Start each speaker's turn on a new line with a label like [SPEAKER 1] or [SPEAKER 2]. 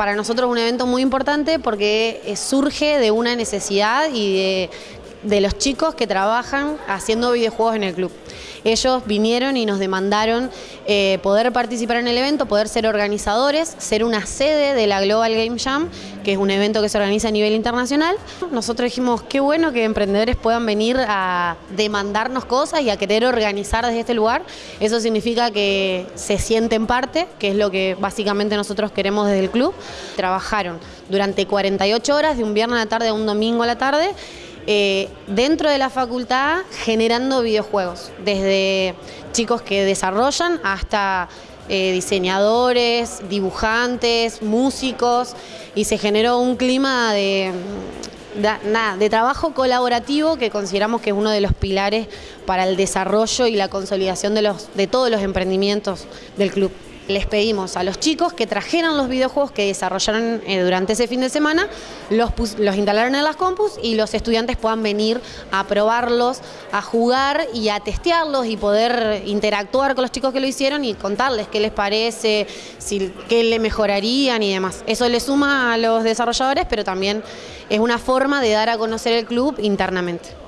[SPEAKER 1] para nosotros un evento muy importante porque eh, surge de una necesidad y de, de los chicos que trabajan haciendo videojuegos en el club. Ellos vinieron y nos demandaron eh, poder participar en el evento, poder ser organizadores, ser una sede de la Global Game Jam, que es un evento que se organiza a nivel internacional. Nosotros dijimos, qué bueno que emprendedores puedan venir a demandarnos cosas y a querer organizar desde este lugar. Eso significa que se sienten parte, que es lo que básicamente nosotros queremos desde el club. Trabajaron durante 48 horas, de un viernes a la tarde a un domingo a la tarde, eh, dentro de la facultad generando videojuegos, desde chicos que desarrollan hasta eh, diseñadores, dibujantes, músicos, y se generó un clima de, de trabajo colaborativo que consideramos que es uno de los pilares para el desarrollo y la consolidación de, los, de todos los emprendimientos del club les pedimos a los chicos que trajeran los videojuegos que desarrollaron eh, durante ese fin de semana, los, instalaron en las compus y los estudiantes puedan venir a probarlos, a jugar y a testearlos y poder interactuar con los chicos que lo hicieron y contarles qué les parece, si, qué le mejorarían y demás. Eso le suma a los desarrolladores, pero también es una forma de dar a conocer el club internamente.